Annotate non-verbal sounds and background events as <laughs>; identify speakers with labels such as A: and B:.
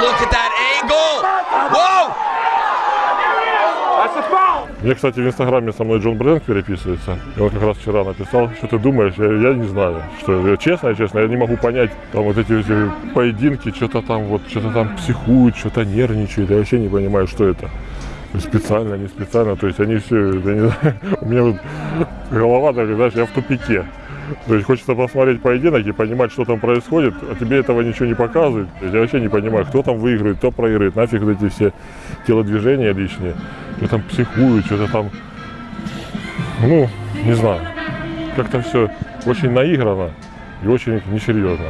A: look at that angle. Whoa!
B: Мне, кстати, в Инстаграме со мной Джон Брэнк переписывается. И он как раз вчера написал, что ты думаешь, я, я не знаю. Что я, честно, честно, я не могу понять, там вот эти, эти поединки, что-то там вот, что-то там психуют, что-то нервничают. Я вообще не понимаю, что это. Специально, не специально. То есть они все, я не знаю, <laughs> у меня вот голова, так, знаешь, я в тупике. То есть хочется посмотреть поединок и понимать, что там происходит, а тебе этого ничего не показывают. Я вообще не понимаю, кто там выиграет, кто проиграет, нафиг вот эти все телодвижения лишние. Что там психуют, что-то там... Ну, не знаю. Как-то все очень наиграно и очень несерьезно.